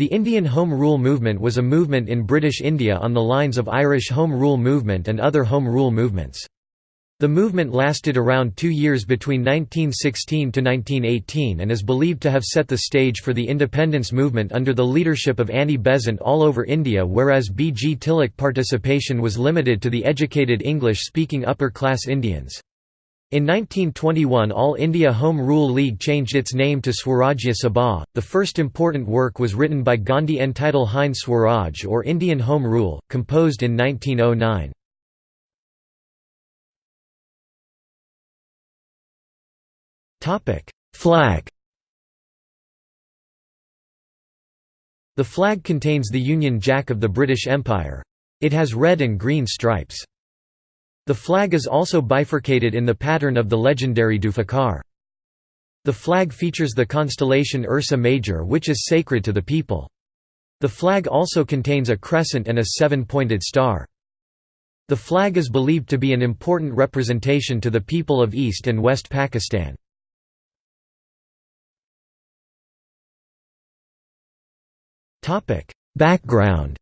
The Indian Home Rule movement was a movement in British India on the lines of Irish Home Rule movement and other Home Rule movements. The movement lasted around two years between 1916 to 1918 and is believed to have set the stage for the independence movement under the leadership of Annie Besant all over India whereas B. G. Tilak participation was limited to the educated English-speaking upper-class Indians. In 1921 All India Home Rule League changed its name to Swarajya Sabha. The first important work was written by Gandhi entitled Hind Swaraj or Indian Home Rule, composed in 1909. Flag The flag contains the Union Jack of the British Empire. It has red and green stripes. The flag is also bifurcated in the pattern of the legendary Zulfikar. The flag features the constellation Ursa Major which is sacred to the people. The flag also contains a crescent and a seven-pointed star. The flag is believed to be an important representation to the people of East and West Pakistan. Background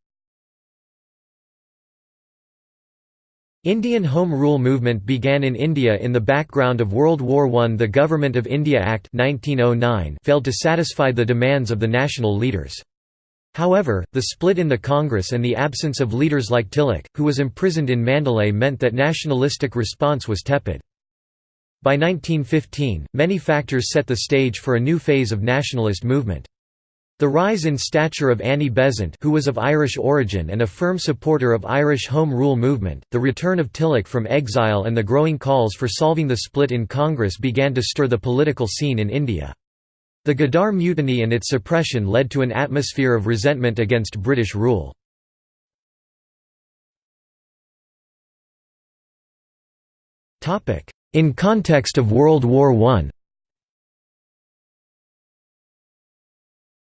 Indian Home Rule movement began in India in the background of World War I. The Government of India Act 1909 failed to satisfy the demands of the national leaders. However, the split in the Congress and the absence of leaders like Tilak, who was imprisoned in Mandalay meant that nationalistic response was tepid. By 1915, many factors set the stage for a new phase of nationalist movement. The rise in stature of Annie Besant who was of Irish origin and a firm supporter of Irish Home Rule movement, the return of Tilak from exile and the growing calls for solving the split in Congress began to stir the political scene in India. The Ghadar Mutiny and its suppression led to an atmosphere of resentment against British rule. In context of World War I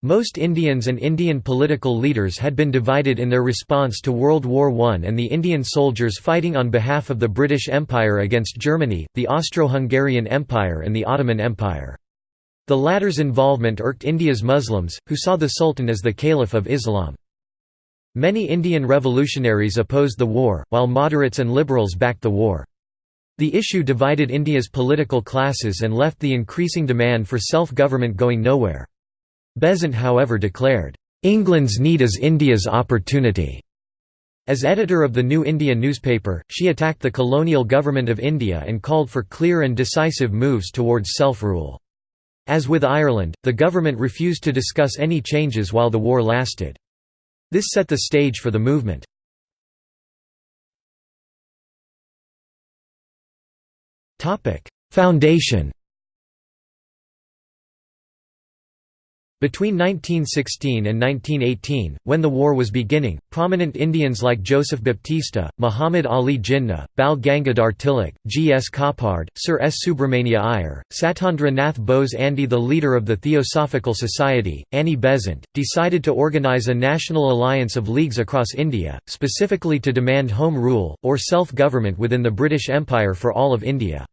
Most Indians and Indian political leaders had been divided in their response to World War I and the Indian soldiers fighting on behalf of the British Empire against Germany, the Austro-Hungarian Empire and the Ottoman Empire. The latter's involvement irked India's Muslims, who saw the Sultan as the Caliph of Islam. Many Indian revolutionaries opposed the war, while moderates and liberals backed the war. The issue divided India's political classes and left the increasing demand for self-government going nowhere. Besant however declared, "...England's need is India's opportunity." As editor of the New India newspaper, she attacked the colonial government of India and called for clear and decisive moves towards self-rule. As with Ireland, the government refused to discuss any changes while the war lasted. This set the stage for the movement. Foundation Between 1916 and 1918, when the war was beginning, prominent Indians like Joseph Baptista, Muhammad Ali Jinnah, Bal Gangadhar Tilak, G. S. Khaparde, Sir S. Subramania Iyer, Satendra Nath Bose Andy the leader of the Theosophical Society, Annie Besant, decided to organize a national alliance of leagues across India, specifically to demand home rule, or self-government within the British Empire for all of India.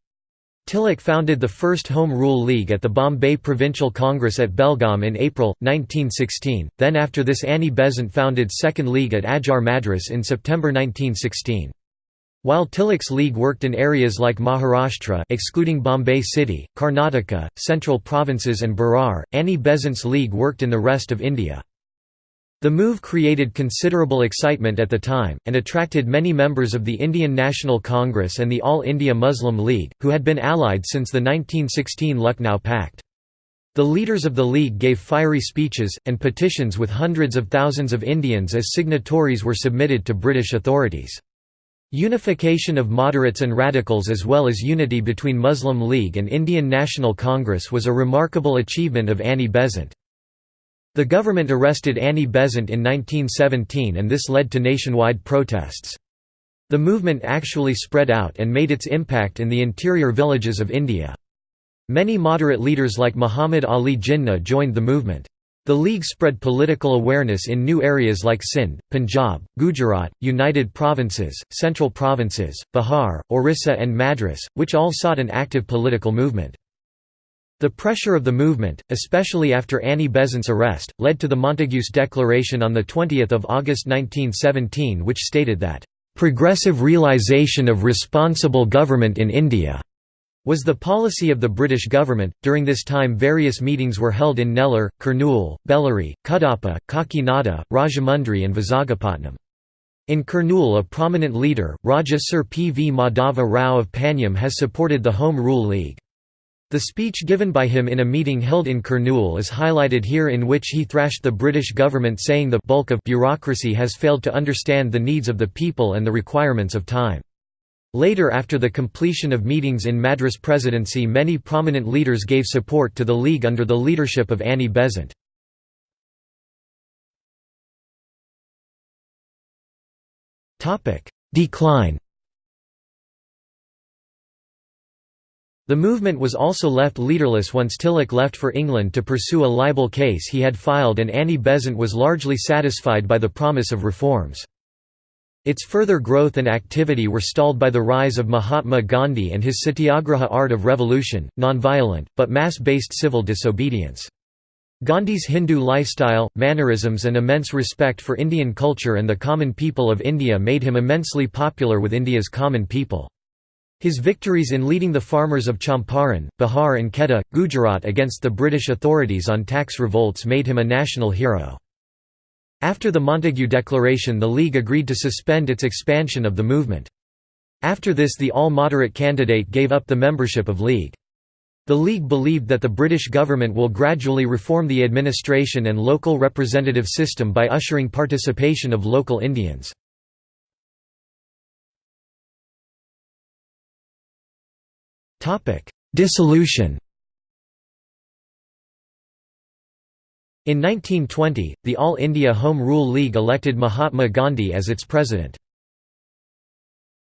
Tilak founded the first Home Rule League at the Bombay Provincial Congress at Belgaum in April, 1916, then after this Annie Besant founded Second League at Adyar Madras in September 1916. While Tilak's league worked in areas like Maharashtra excluding Bombay City, Karnataka, central provinces and Berar, Annie Besant's league worked in the rest of India. The move created considerable excitement at the time, and attracted many members of the Indian National Congress and the All India Muslim League, who had been allied since the 1916 Lucknow Pact. The leaders of the League gave fiery speeches, and petitions with hundreds of thousands of Indians as signatories were submitted to British authorities. Unification of moderates and radicals as well as unity between Muslim League and Indian National Congress was a remarkable achievement of Annie Besant. The government arrested Annie Besant in 1917 and this led to nationwide protests. The movement actually spread out and made its impact in the interior villages of India. Many moderate leaders like Muhammad Ali Jinnah joined the movement. The League spread political awareness in new areas like Sindh, Punjab, Gujarat, United Provinces, Central Provinces, Bihar, Orissa and Madras, which all sought an active political movement. The pressure of the movement, especially after Annie Besant's arrest, led to the Montagu's Declaration on 20 August 1917 which stated that, "...progressive realisation of responsible government in India." was the policy of the British government. During this time, various meetings were held in Nellore, Kurnool, Bellary, Kadapa, Kakinada, Rajahmundry, and Vizagapatam. In Kurnool, a prominent leader, Raja Sir P. V. Madhava Rao of Panyam, has supported the Home Rule League. The speech given by him in a meeting held in Kurnool is highlighted here in which he thrashed the British government saying the bulk of bureaucracy has failed to understand the needs of the people and the requirements of time. Later after the completion of meetings in Madras Presidency many prominent leaders gave support to the League under the leadership of Annie Besant. Decline The movement was also left leaderless once Tilak left for England to pursue a libel case he had filed and Annie Besant was largely satisfied by the promise of reforms. Its further growth and activity were stalled by the rise of Mahatma Gandhi and his satyagraha art of revolution, non-violent, but mass-based civil disobedience. Gandhi's Hindu lifestyle, mannerisms and immense respect for Indian culture and the common people of India made him immensely popular with India's common people. His victories in leading the farmers of Champaran, Bihar and Kheda, Gujarat against the British authorities on tax revolts made him a national hero. After the Montagu Declaration the League agreed to suspend its expansion of the movement. After this the all-moderate candidate gave up the membership of League. The League believed that the British government will gradually reform the administration and local representative system by ushering participation of local Indians. Dissolution In 1920, the All India Home Rule League elected Mahatma Gandhi as its president.